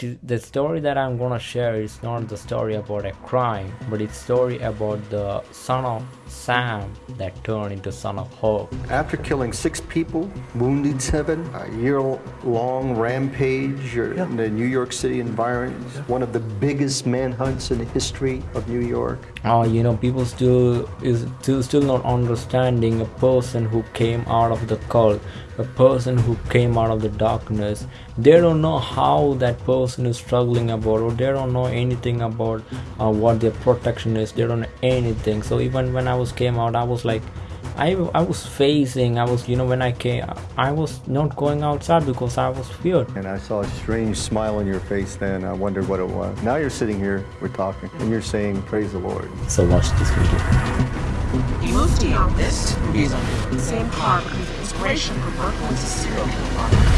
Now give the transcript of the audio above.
t- the story that I'm gonna share is not the story about a crime, but it's story about the son of Sam that turned into son of Hope. After killing six people, wounded seven, a year-long rampage uh, in the New York City environment, one of the biggest manhunts in the history of New York. Oh, you know, people still is still still not understanding a person who came out of the cult, a person who came out of the darkness. They don't know how that person is struggling about, or they don't know anything about uh, what their protection is. They don't know anything. So even when I was came out, I was like, I, I was facing i was you know when i came i was not going outside because i was feared And I saw a strange smile on your face then. I wondered what it was. Now you're sitting here, we're talking, and you're saying, Praise the Lord. so watch this video Same path of inspiration for Berkowitz a serial killer.